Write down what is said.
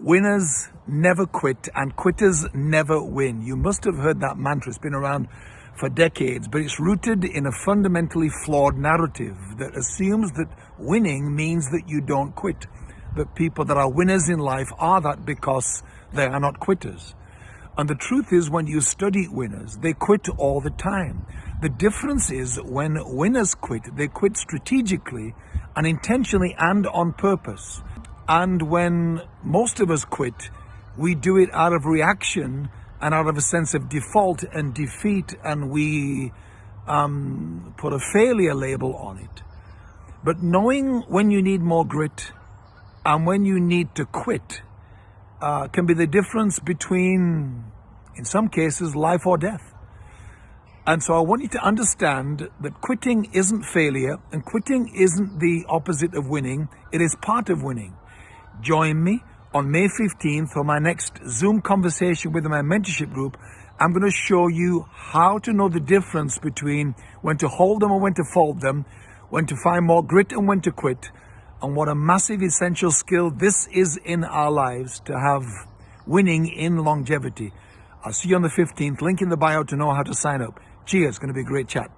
Winners never quit and quitters never win. You must have heard that mantra. It's been around for decades, but it's rooted in a fundamentally flawed narrative that assumes that winning means that you don't quit. That people that are winners in life are that because they are not quitters. And the truth is when you study winners, they quit all the time. The difference is when winners quit, they quit strategically and intentionally and on purpose. And when most of us quit, we do it out of reaction and out of a sense of default and defeat, and we um, put a failure label on it. But knowing when you need more grit and when you need to quit uh, can be the difference between, in some cases, life or death. And so I want you to understand that quitting isn't failure and quitting isn't the opposite of winning. It is part of winning. Join me on May 15th for my next Zoom conversation with my mentorship group. I'm going to show you how to know the difference between when to hold them and when to fold them, when to find more grit and when to quit, and what a massive essential skill this is in our lives to have winning in longevity. I'll see you on the 15th. Link in the bio to know how to sign up. Cheers. It's going to be a great chat.